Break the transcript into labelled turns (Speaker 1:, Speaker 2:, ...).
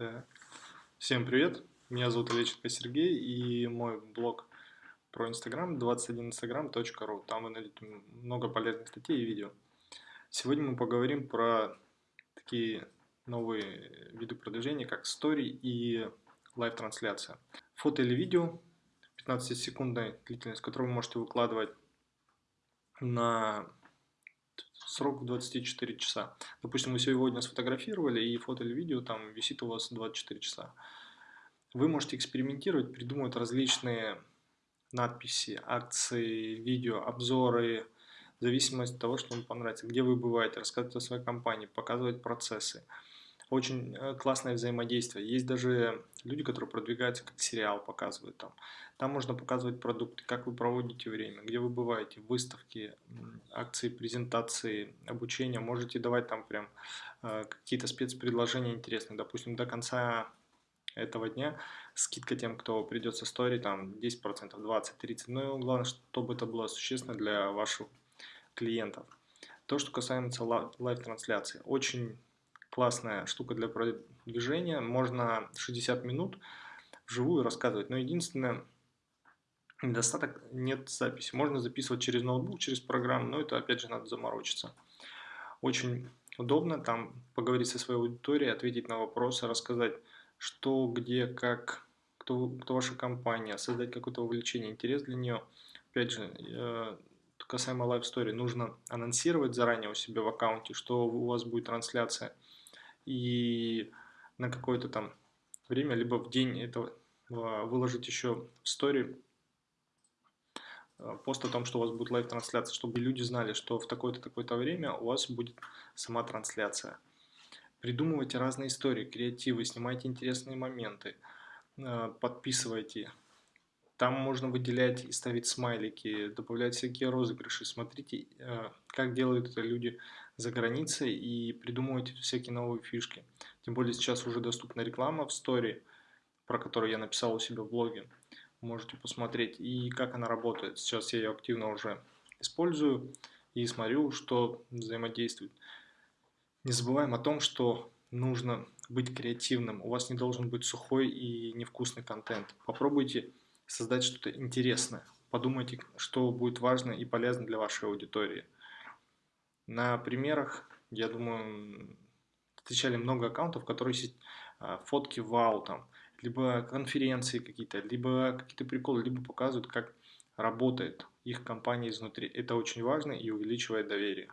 Speaker 1: Так. Всем привет, меня зовут Олеченко Сергей и мой блог про Инстаграм 21instagram.ru. Там вы найдете много полезных статей и видео. Сегодня мы поговорим про такие новые виды продвижения, как story и live-трансляция. Фото или видео 15-секундной длительность, которую вы можете выкладывать на срок 24 часа. Допустим, вы сегодня сфотографировали, и фото или видео там висит у вас 24 часа. Вы можете экспериментировать, придумывать различные надписи, акции, видео, обзоры, в зависимости от того, что вам понравится, где вы бываете, рассказывать о своей компании, показывать процессы. Очень э, классное взаимодействие. Есть даже люди, которые продвигаются как сериал, показывают там. Там можно показывать продукты, как вы проводите время, где вы бываете, выставки, акции, презентации, обучение. Можете давать там прям э, какие-то спецпредложения интересные. Допустим, до конца этого дня скидка тем, кто придет со стори, там 10%, 20, 30. Но главное, чтобы это было существенно для ваших клиентов. То, что касается live-трансляции. Очень классная штука для продвижения. Можно 60 минут вживую рассказывать. Но единственное, недостаток нет записи. Можно записывать через ноутбук, через программу, но это опять же надо заморочиться. Очень удобно там поговорить со своей аудиторией, ответить на вопросы, рассказать, что, где, как, кто, кто ваша компания, создать какое-то увлечение, интерес для нее. Опять же, э, касаемо Story, нужно анонсировать заранее у себя в аккаунте, что у вас будет трансляция – и на какое-то там время, либо в день этого а, выложить еще в story а, пост о том, что у вас будет live-трансляция, чтобы люди знали, что в такое-то, такое-то время у вас будет сама трансляция. Придумывайте разные истории, креативы, снимайте интересные моменты, а, подписывайте. Там можно выделять и ставить смайлики, добавлять всякие розыгрыши. Смотрите, как делают это люди за границей и придумывать всякие новые фишки. Тем более сейчас уже доступна реклама в стори, про которую я написал у себя в блоге. Можете посмотреть и как она работает. Сейчас я ее активно уже использую и смотрю, что взаимодействует. Не забываем о том, что нужно быть креативным. У вас не должен быть сухой и невкусный контент. Попробуйте создать что-то интересное. Подумайте, что будет важно и полезно для вашей аудитории. На примерах, я думаю, встречали много аккаунтов, которые а, фотки вау там, либо конференции какие-то, либо какие-то приколы, либо показывают, как работает их компания изнутри. Это очень важно и увеличивает доверие.